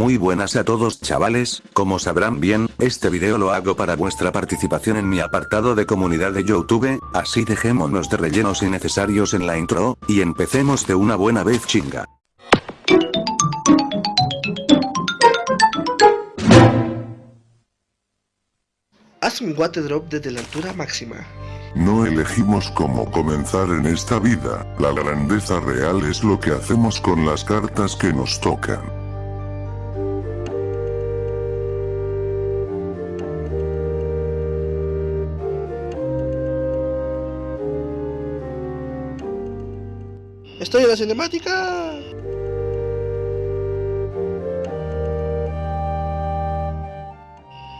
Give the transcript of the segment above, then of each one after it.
Muy buenas a todos chavales, como sabrán bien, este video lo hago para vuestra participación en mi apartado de comunidad de Youtube, así dejémonos de rellenos innecesarios en la intro, y empecemos de una buena vez chinga. Haz un water drop desde la altura máxima. No elegimos cómo comenzar en esta vida, la grandeza real es lo que hacemos con las cartas que nos tocan. Estoy en la cinemática.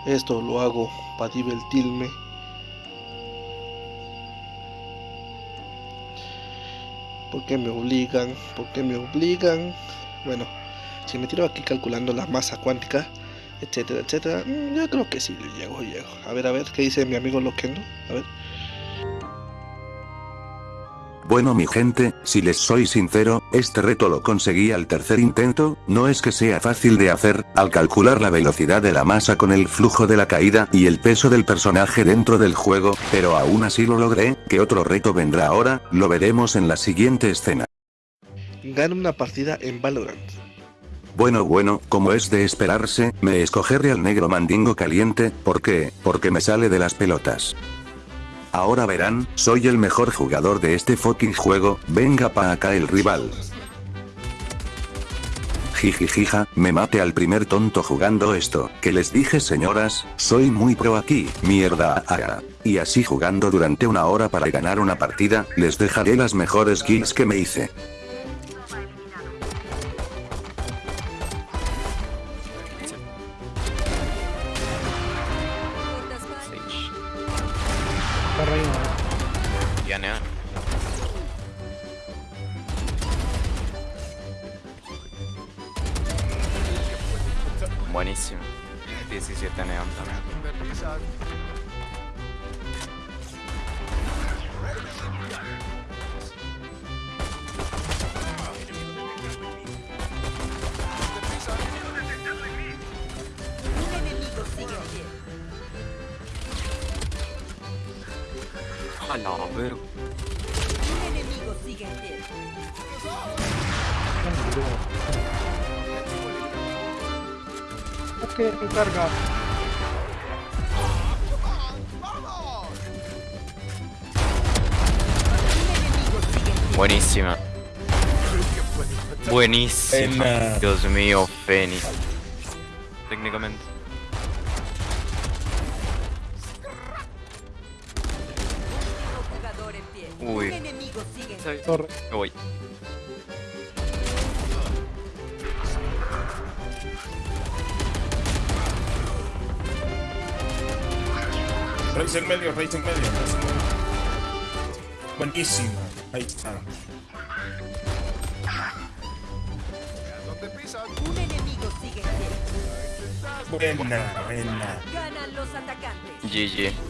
Esto lo hago para divertirme. ¿Por qué me obligan? ¿Por qué me obligan? Bueno, si me tiro aquí calculando la masa cuántica, etcétera, etcétera, mm, yo creo que sí, llego, llego. A ver, a ver, ¿qué dice mi amigo Loquendo? A ver. Bueno mi gente, si les soy sincero, este reto lo conseguí al tercer intento, no es que sea fácil de hacer, al calcular la velocidad de la masa con el flujo de la caída y el peso del personaje dentro del juego, pero aún así lo logré, que otro reto vendrá ahora, lo veremos en la siguiente escena. Gana una partida en Valorant. Bueno bueno, como es de esperarse, me escogeré al negro mandingo caliente, ¿por qué? Porque me sale de las pelotas. Ahora verán, soy el mejor jugador de este fucking juego, venga pa' acá el rival. Jijijija, me mate al primer tonto jugando esto, que les dije señoras, soy muy pro aquí, mierda ah, Y así jugando durante una hora para ganar una partida, les dejaré las mejores kills que me hice. Ya neon. Buenísimo. 17 neon también. A la verga. Un enemigo sigue en pie. Ok, carga. Buenísima. Buenísima. Dios mío, Fénix. Técnicamente. Uy. Un enemigo sigue. Torre. Me voy. Raíz en medio, raíz en medio. Buenísima. Ahí está. Un enemigo sigue. Buena, buena. Ganan los atacantes. GG.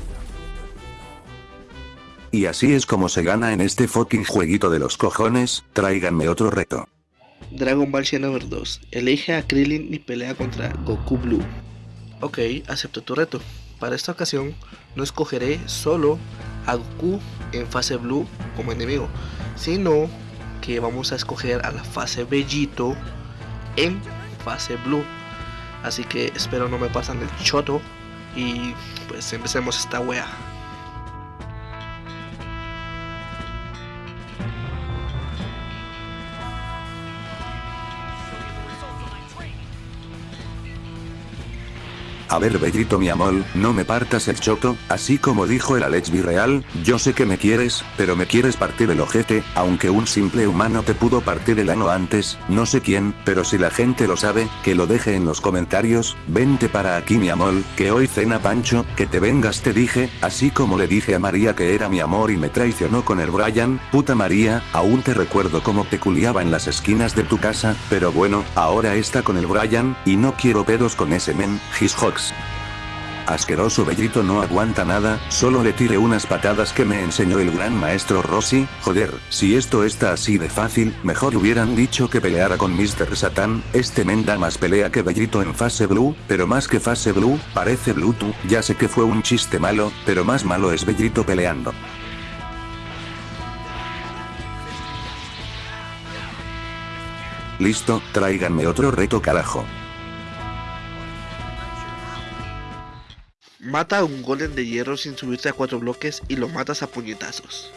Y así es como se gana en este fucking jueguito de los cojones, tráiganme otro reto. Dragon Ball Xenoverse 2. Elige a Krillin y pelea contra Goku Blue. Ok, acepto tu reto. Para esta ocasión, no escogeré solo a Goku en fase Blue como enemigo, sino que vamos a escoger a la fase Bellito en fase Blue. Así que espero no me pasan el choto y pues empecemos esta wea. A ver Bellito mi amor, no me partas el choto, así como dijo el Alex Virreal, yo sé que me quieres, pero me quieres partir el ojete, aunque un simple humano te pudo partir el ano antes, no sé quién, pero si la gente lo sabe, que lo deje en los comentarios, vente para aquí mi amor, que hoy cena Pancho, que te vengas te dije, así como le dije a María que era mi amor y me traicionó con el Brian, puta María, aún te recuerdo cómo te culiaba en las esquinas de tu casa, pero bueno, ahora está con el Brian, y no quiero pedos con ese men, his. Asqueroso Bellito no aguanta nada, solo le tiré unas patadas que me enseñó el gran maestro Rossi, joder, si esto está así de fácil, mejor hubieran dicho que peleara con Mr. Satan, este men da más pelea que Bellito en fase blue, pero más que fase blue, parece Bluetooth, ya sé que fue un chiste malo, pero más malo es Bellito peleando. Listo, tráiganme otro reto carajo. Mata a un golem de hierro sin subirte a cuatro bloques y lo matas a puñetazos.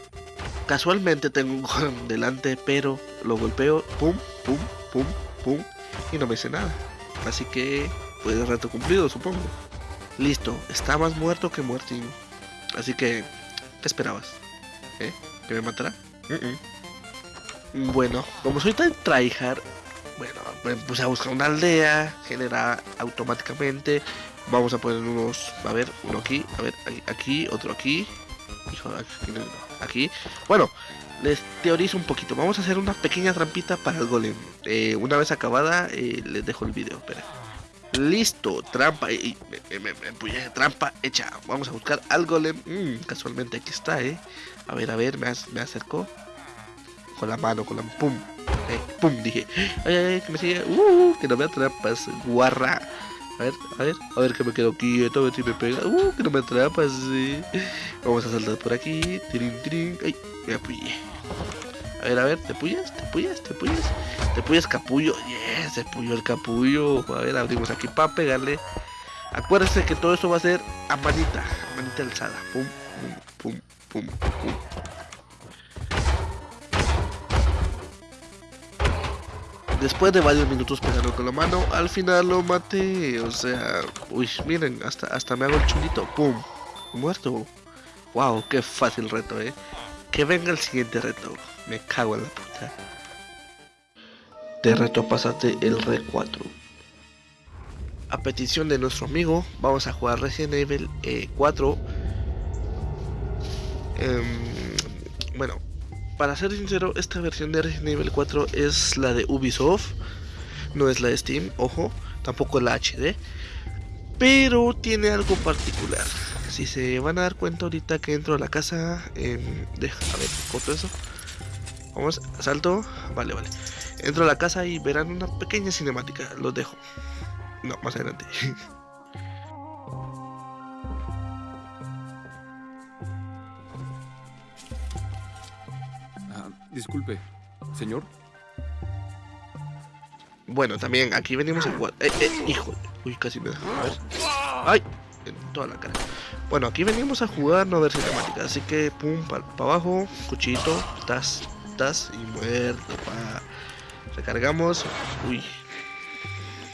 Casualmente tengo un golem delante, pero lo golpeo, pum, pum, pum, pum, y no me hice nada. Así que, pues reto cumplido, supongo. Listo, está más muerto que muertín. Así que, ¿qué esperabas? ¿Eh? ¿Que me matará? Bueno, como soy tan tryhard, bueno, me puse a buscar una aldea, genera automáticamente. Vamos a poner unos, a ver, uno aquí, a ver, aquí, otro aquí. Aquí, no, no, aquí. Bueno, les teorizo un poquito. Vamos a hacer una pequeña trampita para el golem. Eh, una vez acabada, eh, les dejo el video. Espera. Listo, trampa. Y, trampa hecha. Vamos a buscar al golem. Mm, casualmente aquí está, eh. A ver, a ver, me, ac- me acercó. Con la mano, con la pum. Eh, pum, dije. Ay, ay, ay, que me sigue. Uh, que no me atrapas, guarra. A ver, a ver, a ver que me quedo quieto, a ver si me pega. Uh, que no me atrapas, sí. Vamos a saltar por aquí. Tirin, tirin. Ay, me apoyé. A ver, a ver, ¿te puyas? ¿Te puyas? ¿Te puyas? ¿Te puyas capullo? Yes, se puyó el capullo. A ver, abrimos aquí para pegarle. Acuérdense que todo esto va a ser a manita, a manita alzada. Pum, pum, pum, pum, pum. Después de varios minutos pegando con la mano, al final lo maté. O sea, uy, miren, hasta, hasta me hago el chulito. ¡Pum! Muerto. Wow, qué fácil reto, eh. Que venga el siguiente reto. Me cago en la puta. Te reto a pasarte el Re 4. A petición de nuestro amigo, vamos a jugar Resident Evil eh, 4. Em, bueno, para ser sincero, esta versión de Resident Evil 4 es la de Ubisoft, no es la de Steam, ojo, tampoco la HD, pero tiene algo particular. Si se van a dar cuenta ahorita que entro a la casa, em, deja, a ver, corto eso. Vamos, salto, vale, vale. Entro a la casa y verán una pequeña cinemática, los dejo. No, más adelante. disculpe, señor. Bueno, también aquí venimos a jugar. Eh, eh, hijo. Uy, casi me deja. A ver. ¡Ay! En toda la cara. Bueno, aquí venimos a jugar, no a ver cinemática. Así que, pum, para abajo. Cuchito. Tas, tas. Y muerto. Pa. Recargamos. Uy.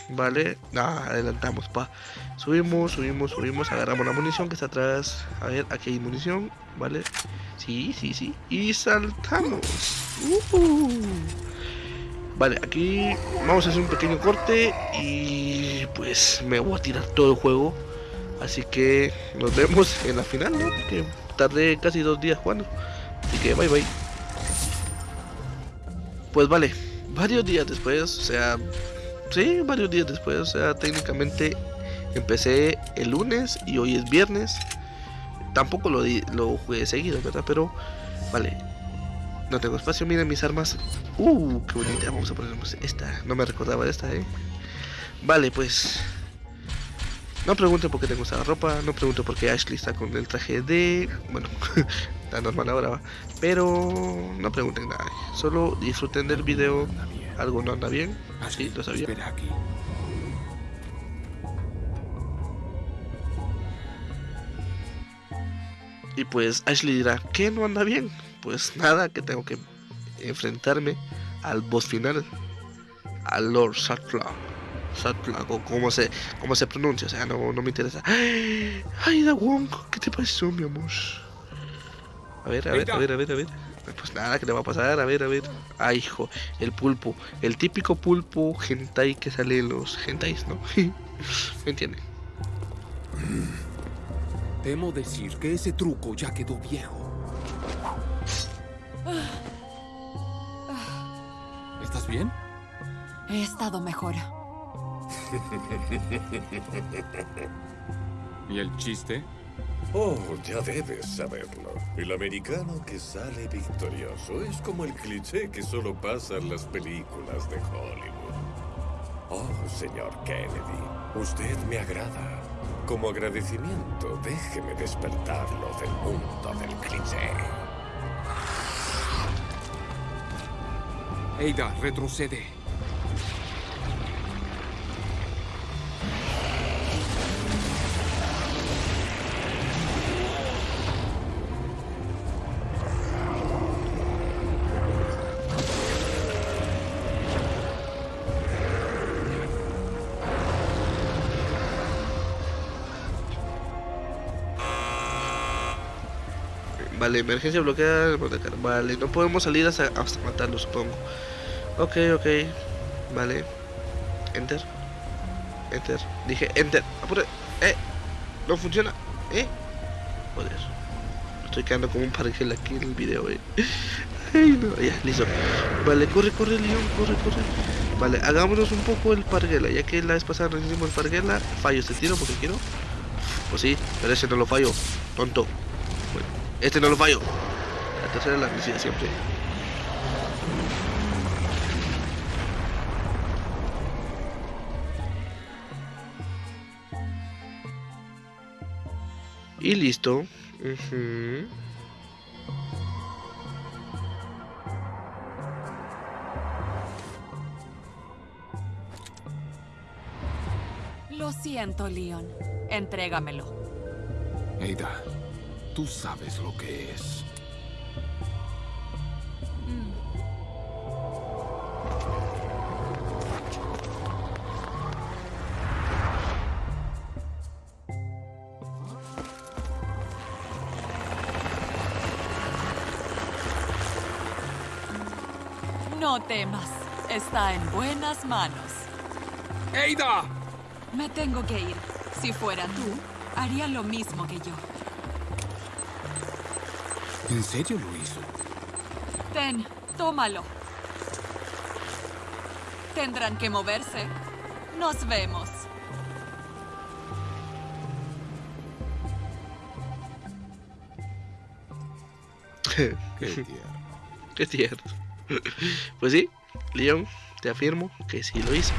Vale. Nah, adelantamos, pa. Subimos, subimos, subimos. Agarramos la munición que está atrás. A ver, aquí hay munición. Vale. Sí, sí, sí. Y saltamos. Uh Vale, aquí vamos a hacer un pequeño corte y pues me voy a tirar todo el juego. Así que nos vemos en la final, ¿no? Porque tardé casi dos días jugando. Así que bye bye. Pues vale, varios días después, o sea, sí, varios días después, o sea, técnicamente empecé el lunes y hoy es viernes. Tampoco lo, lo jugué seguido, ¿verdad? Pero, vale, no tengo espacio, miren mis armas. Uh, qué bonita. Vamos a ponernos esta. No me recordaba de esta, eh. Vale, pues. No pregunten por qué tengo esta ropa. No pregunten por qué Ashley está con el traje de. Bueno, está normal ahora va. Pero no pregunten nada. Solo disfruten del video. Algo no anda bien. Sí, lo sabía. Espera aquí. Y pues Ashley dirá, ¿qué no anda bien? Pues nada, que tengo que enfrentarme al boss final, al Lord Satla. Satla, o como se, como se pronuncia, o sea, no, no me interesa. Ay, Da Wong, ¿qué te pasó, mi amor? A ver, a ver, a ver, a ver, a ver. Pues nada, ¿qué le va a pasar? A ver, a ver. Ay, hijo, el pulpo. El típico pulpo hentai que sale en los hentais, ¿no? ¿Me entienden? Temo decir que ese truco ya quedó viejo. ¿Estás bien? He estado mejor. ¿Y el chiste? Oh, ya debes saberlo. El americano que sale victorioso es como el cliché que solo pasa en las películas de Hollywood. Oh, señor Kennedy, usted me agrada. Como agradecimiento, déjeme despertarlo del mundo del cliché. Ada, retrocede. Vale, emergencia bloqueada. Vale, no podemos salir hasta, hasta matarlo, supongo. Ok, ok. Vale. Enter. Enter. Dije enter. Apure. Eh. No funciona. Eh. Joder. Estoy quedando como un parguel aquí en el video, eh. Ay, no. Ya, listo. Vale, corre, corre, León. Corre, corre. Vale, hagámonos un poco el parguela. Ya que la vez pasada nos hicimos el parguela. Fallo este tiro porque quiero. Pues sí, pero ese no lo fallo. Tonto. Este no lo fallo. La tercera es la vencida siempre. Y listo. Ujú. Lo siento, Leon. Entrégamelo. Ada, tú sabes lo que es. No temas. Está en buenas manos. ¡Ada! Me tengo que ir. Si fuera tú, haría lo mismo que yo. ¿En serio lo hizo? Ten, tómalo. Tendrán que moverse. Nos vemos. Qué tierno. Qué tierno. Pues sí, Leon, te afirmo que sí lo hice.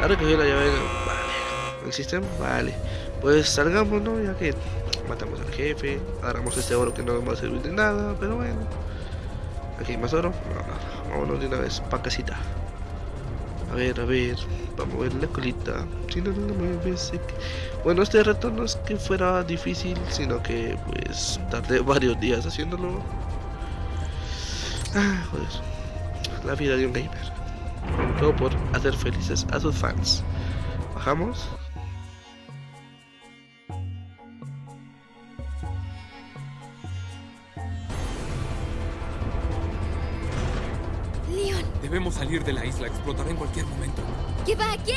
Ha recogido la llave. Vale. El sistema, vale. Pues salgamos, ¿no? Ya que matamos al jefe. Agarramos este oro que no nos va a servir de nada, pero bueno. Aquí hay más oro. No, no, no. Vámonos de una vez pa' casita. A ver, a ver. Vamos a ver la colita. Bueno, este reto no es que fuera difícil, sino que pues tardé varios días haciéndolo. Ah, joder. La vida de un gamer. Todo por hacer felices a sus fans. Bajamos. Debemos salir de la isla. Explotará en cualquier momento. ¿qué va? ¿Qué?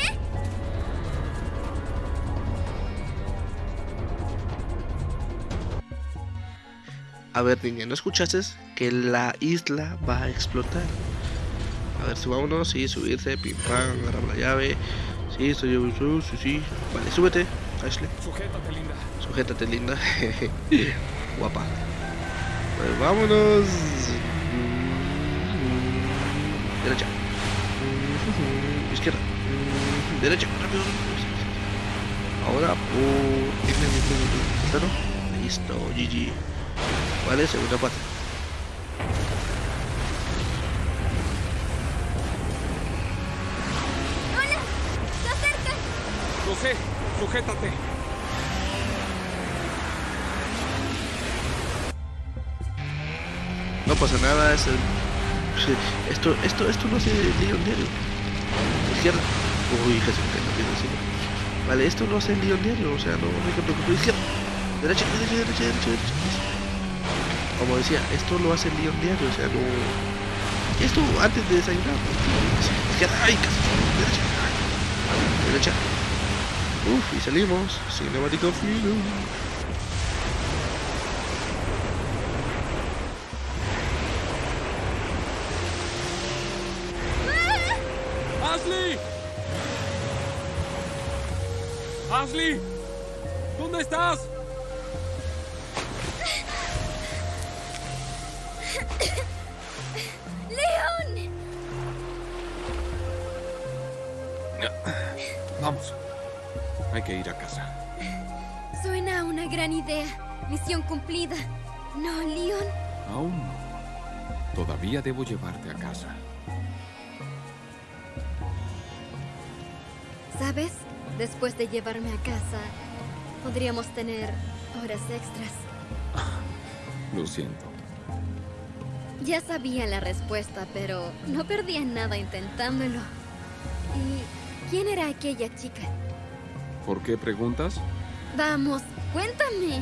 A ver, niña, ¿no escuchaste que la isla va a explotar? A ver, subámonos, sí, subirse, pim pam, agarramos la llave. Sí, estoy yo, sí, sí, sí. Vale, súbete, Ashley. Sujétate, linda. Sujétate, linda. Guapa. Pues vámonos. Derecha. Izquierda. Derecha. Rápido. Ahora por... Listo, GG. Vale, segunda parte. ¡Hola! ¡Se acercan! Lo sé. Sujétate. No pasa nada, es el... sí, Esto, esto, esto no se lee un diario. Izquierda. Uy, Jesús, que no quiero decirlo. Vale, esto no hace el lío diario, o sea, no, no hay que preocupar. Izquierda. Derecha, derecha, derecha, derecha, derecha. Como decía, esto lo hace el lío diario, o sea, no... Esto antes de desayunar. Izquierda, ay, casi. Derecha. Derecha. Uf, y salimos. Cinemático film. ¡Ashley! ¿Dónde estás? ¡León! Vamos. Hay que ir a casa. Suena a una gran idea. Misión cumplida. ¿No, Leon? Aún no. Todavía debo llevarte a casa. ¿Sabes? Después de llevarme a casa, podríamos tener horas extras. Lo siento. Ya sabía la respuesta, pero no perdía nada intentándolo. ¿Y quién era aquella chica? ¿Por qué preguntas? Vamos, cuéntame.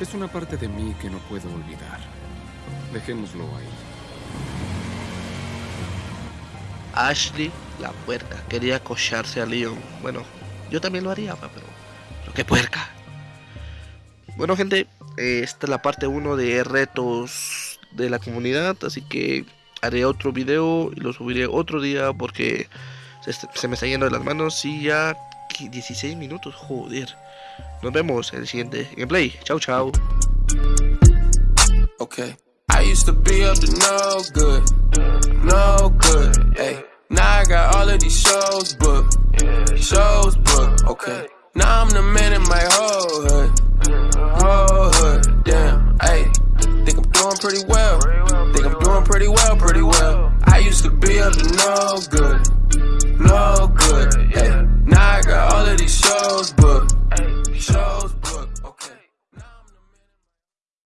Es una parte de mí que no puedo olvidar. Dejémoslo ahí. Ashley, la puerca, quería acocharse a Leon. Bueno, yo también lo haría, pero. Pero qué puerca. Bueno, gente, eh, esta es la parte 1 de retos de la comunidad. Así que haré otro video y lo subiré otro día porque se, se me está yendo de las manos. Y ya 16 minutos, joder. Nos vemos en el siguiente gameplay. Chao, chao. Okay. used to be up to no good, no good, hey. Now I got all of these shows booked, shows booked, okay. Now I'm the man in my whole hood, whole hood, damn, hey. Think I'm doing pretty well, think I'm doing pretty well, pretty well. I used to be up to no good, no good, hey. Now I got all of these shows.